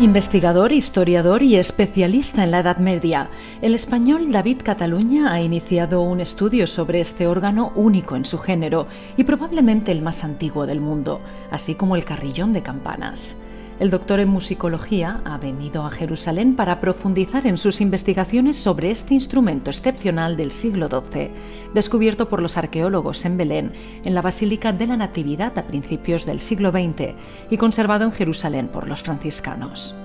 Investigador, historiador y especialista en la Edad Media, el español David Cataluña ha iniciado un estudio sobre este órgano único en su género y probablemente el más antiguo del mundo, así como el carrillón de campanas. El doctor en musicología ha venido a Jerusalén para profundizar en sus investigaciones sobre este instrumento excepcional del siglo XII, descubierto por los arqueólogos en Belén, en la Basílica de la Natividad a principios del siglo XX y conservado en Jerusalén por los franciscanos.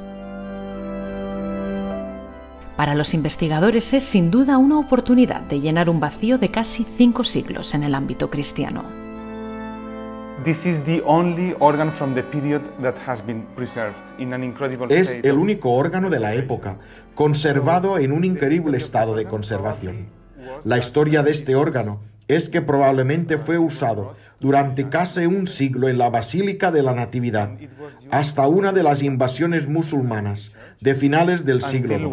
Para los investigadores es sin duda una oportunidad de llenar un vacío de casi cinco siglos en el ámbito cristiano. Es el único órgano de la época, conservado en un increíble estado de conservación. La historia de este órgano es que probablemente fue usado durante casi un siglo en la Basílica de la Natividad, hasta una de las invasiones musulmanas de finales del siglo XII.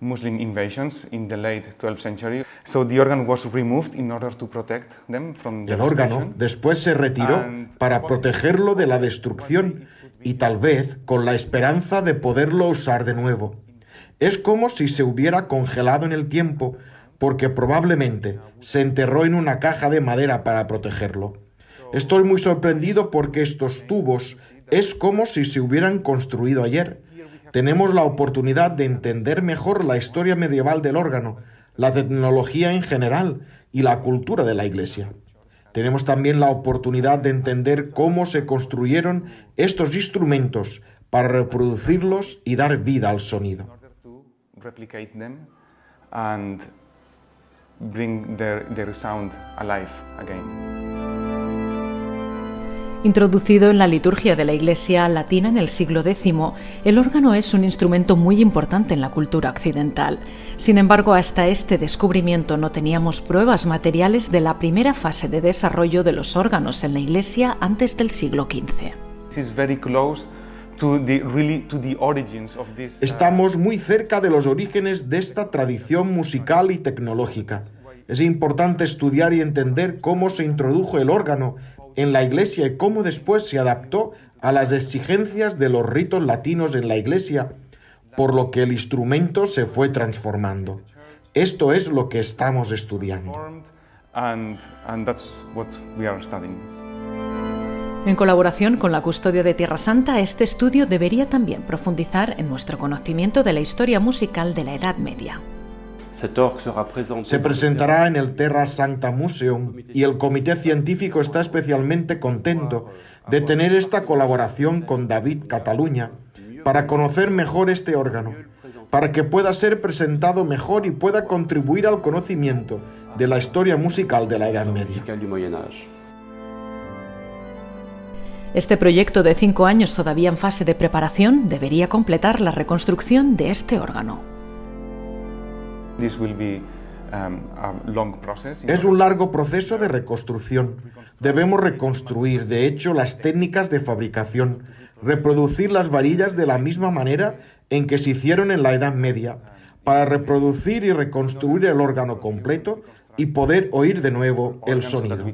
Muslim invasions in the late 12th century. So the organ was removed in order to protect them from El órgano después se retiró para protegerlo de la destrucción y tal vez con la esperanza de poderlo usar de nuevo. Es como si se hubiera congelado en el tiempo porque probablemente se enterró en una caja de madera para protegerlo. Estoy muy sorprendido porque estos tubos es como si se hubieran construido ayer tenemos la oportunidad de entender mejor la historia medieval del órgano, la tecnología en general y la cultura de la Iglesia. Tenemos también la oportunidad de entender cómo se construyeron estos instrumentos para reproducirlos y dar vida al sonido. Introducido en la liturgia de la Iglesia latina en el siglo X, el órgano es un instrumento muy importante en la cultura occidental. Sin embargo, hasta este descubrimiento no teníamos pruebas materiales de la primera fase de desarrollo de los órganos en la Iglesia antes del siglo XV. Estamos muy cerca de los orígenes de esta tradición musical y tecnológica. Es importante estudiar y entender cómo se introdujo el órgano en la Iglesia y cómo después se adaptó a las exigencias de los ritos latinos en la Iglesia, por lo que el instrumento se fue transformando. Esto es lo que estamos estudiando. En colaboración con la Custodia de Tierra Santa, este estudio debería también profundizar en nuestro conocimiento de la historia musical de la Edad Media. Se presentará en el Terra Sancta Museum y el comité científico está especialmente contento de tener esta colaboración con David Cataluña para conocer mejor este órgano, para que pueda ser presentado mejor y pueda contribuir al conocimiento de la historia musical de la Edad Media. Este proyecto de cinco años todavía en fase de preparación debería completar la reconstrucción de este órgano. Um, es un largo proceso de reconstrucción. Debemos reconstruir, de hecho, las técnicas de fabricación, reproducir las varillas de la misma manera en que se hicieron en la Edad Media, para reproducir y reconstruir el órgano completo y poder oír de nuevo el sonido.